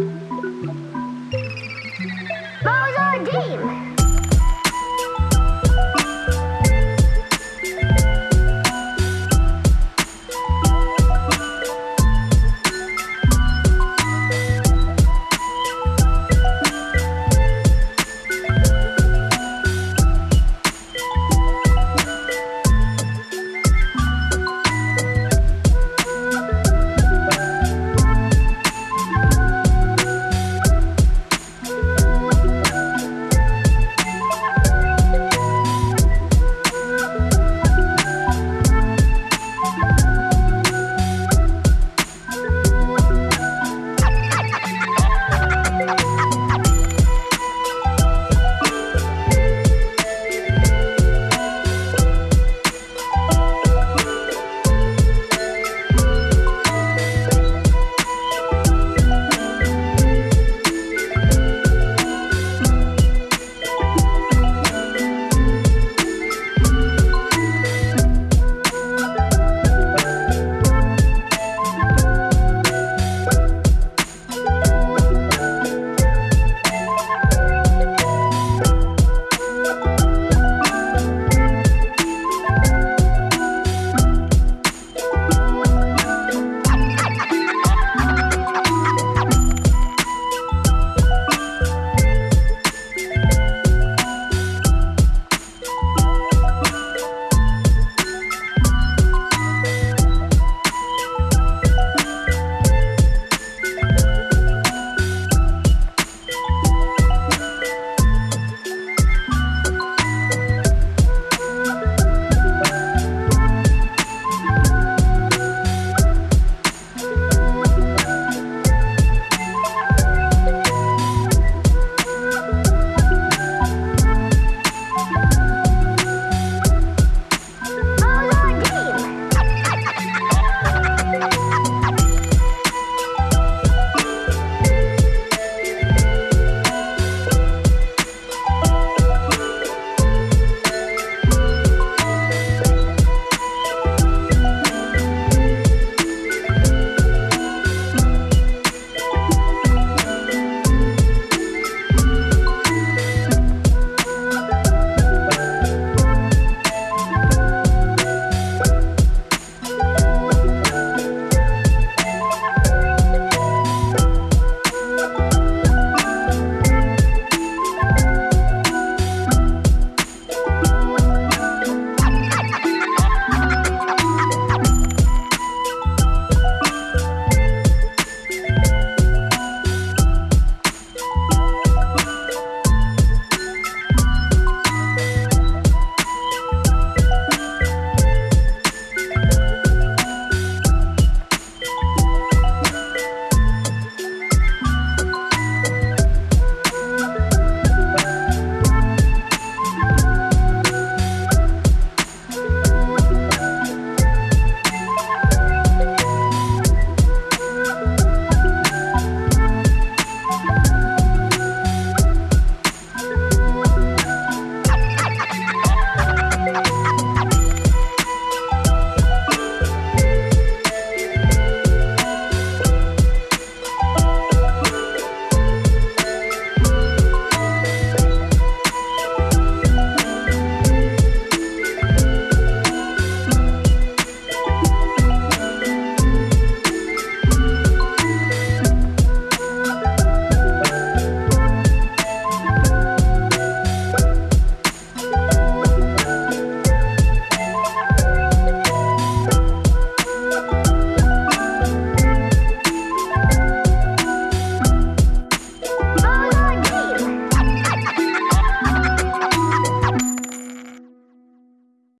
あっ。